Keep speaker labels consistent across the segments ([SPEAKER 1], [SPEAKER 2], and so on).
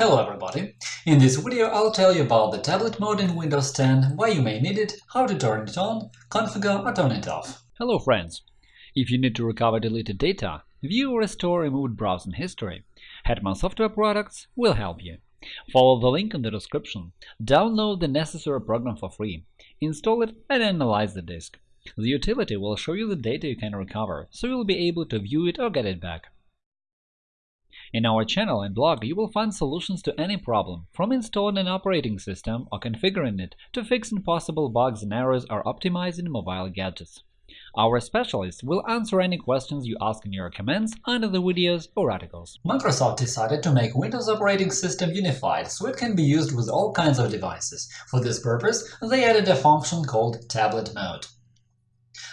[SPEAKER 1] Hello everybody! In this video I'll tell you about the tablet mode in Windows 10, why you may need it, how to turn it on, configure or turn it off.
[SPEAKER 2] Hello friends! If you need to recover deleted data, view or restore removed browsing history, Hetman Software Products will help you. Follow the link in the description, download the necessary program for free, install it and analyze the disk. The utility will show you the data you can recover, so you'll be able to view it or get it back. In our channel and blog, you will find solutions to any problem, from installing an operating system or configuring it to fixing possible bugs and errors or optimizing mobile gadgets. Our specialists will answer any questions you ask in your comments under the videos or articles.
[SPEAKER 1] Microsoft decided to make Windows operating system unified so it can be used with all kinds of devices. For this purpose, they added a function called Tablet Mode.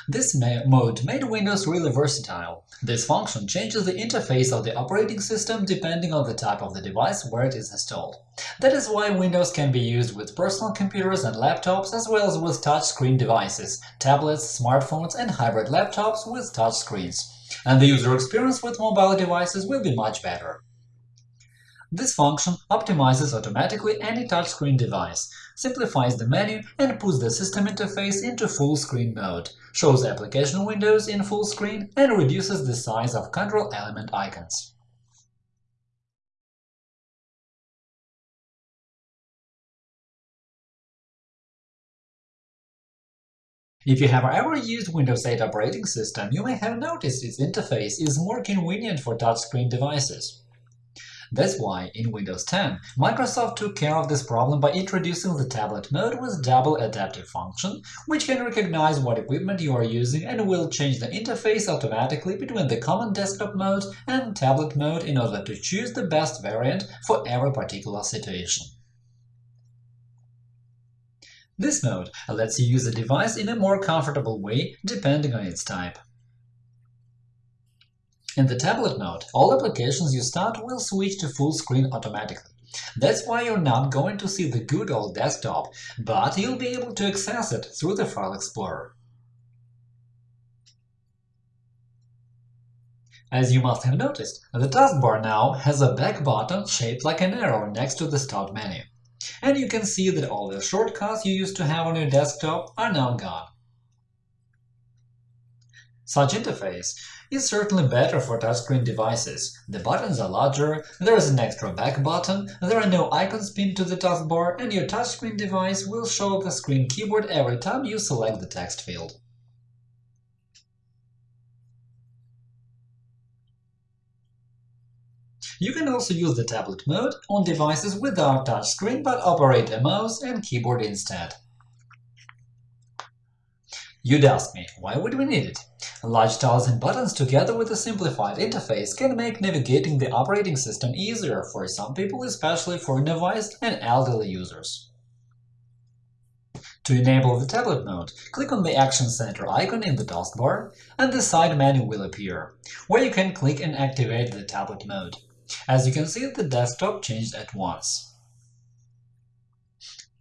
[SPEAKER 1] This mode made Windows really versatile. This function changes the interface of the operating system depending on the type of the device where it is installed. That is why Windows can be used with personal computers and laptops as well as with touchscreen devices, tablets, smartphones and hybrid laptops with touch screens. And the user experience with mobile devices will be much better. This function optimizes automatically any touchscreen device, simplifies the menu and puts the system interface into full screen mode, shows application windows in full screen, and reduces the size of control element icons. If you have ever used Windows 8 operating system, you may have noticed its interface is more convenient for touchscreen devices. That's why, in Windows 10, Microsoft took care of this problem by introducing the tablet mode with double adaptive function, which can recognize what equipment you are using and will change the interface automatically between the common desktop mode and tablet mode in order to choose the best variant for every particular situation. This mode lets you use the device in a more comfortable way depending on its type. In the tablet mode, all applications you start will switch to full screen automatically. That's why you're not going to see the good old desktop, but you'll be able to access it through the File Explorer. As you must have noticed, the taskbar now has a back button shaped like an arrow next to the Start menu. And you can see that all the shortcuts you used to have on your desktop are now gone. Such interface is certainly better for touchscreen devices. The buttons are larger, there is an extra back button, there are no icons pinned to the taskbar, and your touchscreen device will show the screen keyboard every time you select the text field. You can also use the tablet mode on devices without touchscreen but operate a mouse and keyboard instead. You'd ask me, why would we need it? Large tiles and buttons together with a simplified interface can make navigating the operating system easier for some people, especially for device and elderly users. To enable the tablet mode, click on the Action Center icon in the taskbar, and the side menu will appear, where you can click and activate the tablet mode. As you can see, the desktop changed at once.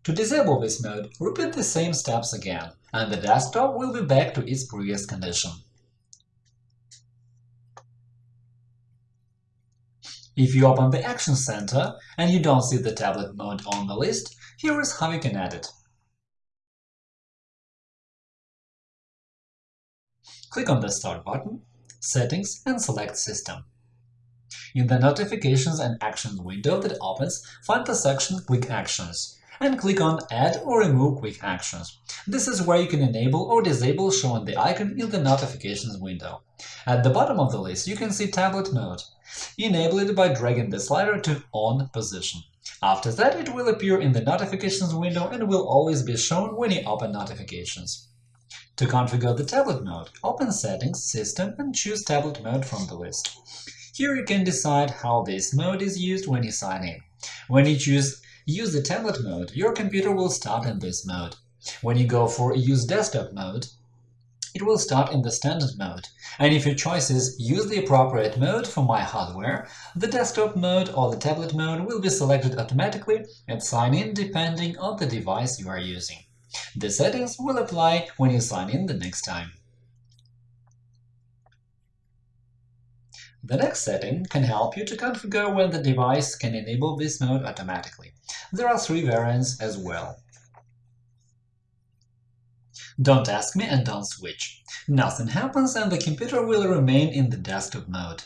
[SPEAKER 1] To disable this mode, repeat the same steps again, and the desktop will be back to its previous condition. If you open the Action Center and you don't see the tablet mode on the list, here is how you can add it. Click on the Start button, Settings and select System. In the Notifications and Actions window that opens, find the section Quick Actions and click on Add or Remove Quick Actions. This is where you can enable or disable showing the icon in the Notifications window. At the bottom of the list, you can see Tablet Mode. Enable it by dragging the slider to On position. After that, it will appear in the Notifications window and will always be shown when you open Notifications. To configure the tablet mode, open Settings, System, and choose Tablet Mode from the list. Here you can decide how this mode is used when you sign in. When you choose use the tablet mode, your computer will start in this mode. When you go for Use desktop mode, it will start in the standard mode, and if your choice is Use the appropriate mode for my hardware, the desktop mode or the tablet mode will be selected automatically and sign in depending on the device you are using. The settings will apply when you sign in the next time. The next setting can help you to configure when the device can enable this mode automatically. There are three variants as well. Don't ask me and don't switch. Nothing happens and the computer will remain in the desktop mode.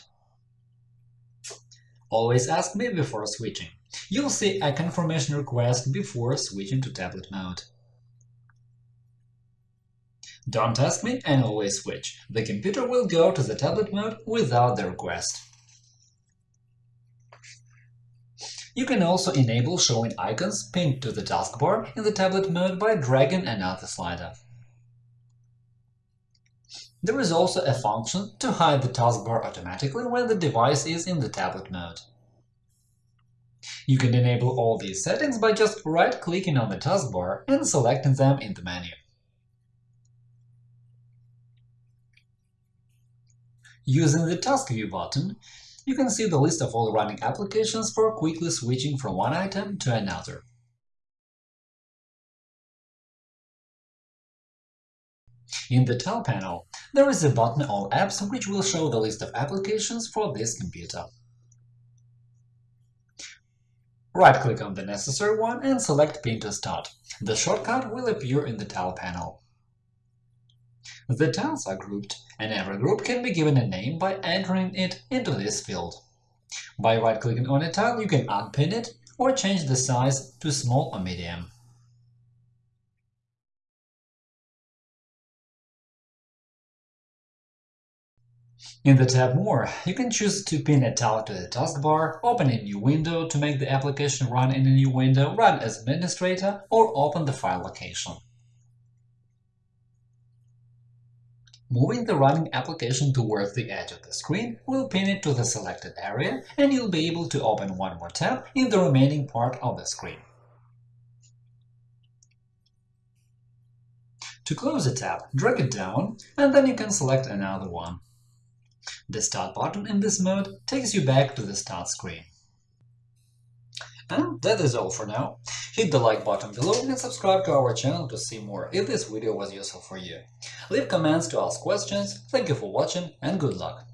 [SPEAKER 1] Always ask me before switching. You'll see a confirmation request before switching to tablet mode. Don't ask me and always switch. The computer will go to the tablet mode without the request. You can also enable showing icons pinned to the taskbar in the tablet mode by dragging another slider. There is also a function to hide the taskbar automatically when the device is in the tablet mode. You can enable all these settings by just right-clicking on the taskbar and selecting them in the menu. Using the Task View button, you can see the list of all running applications for quickly switching from one item to another. In the Tile panel, there is a button All apps which will show the list of applications for this computer. Right-click on the necessary one and select Pin to start. The shortcut will appear in the Tile panel. The tiles are grouped, and every group can be given a name by entering it into this field. By right-clicking on a tile, you can unpin it or change the size to small or medium. In the tab More, you can choose to pin a tile to the taskbar, open a new window to make the application run in a new window, run as administrator, or open the file location. Moving the running application towards the edge of the screen will pin it to the selected area, and you'll be able to open one more tab in the remaining part of the screen. To close a tab, drag it down, and then you can select another one. The Start button in this mode takes you back to the Start screen. And that is all for now. Hit the like button below and subscribe to our channel to see more if this video was useful for you. Leave comments to ask questions, thank you for watching and good luck!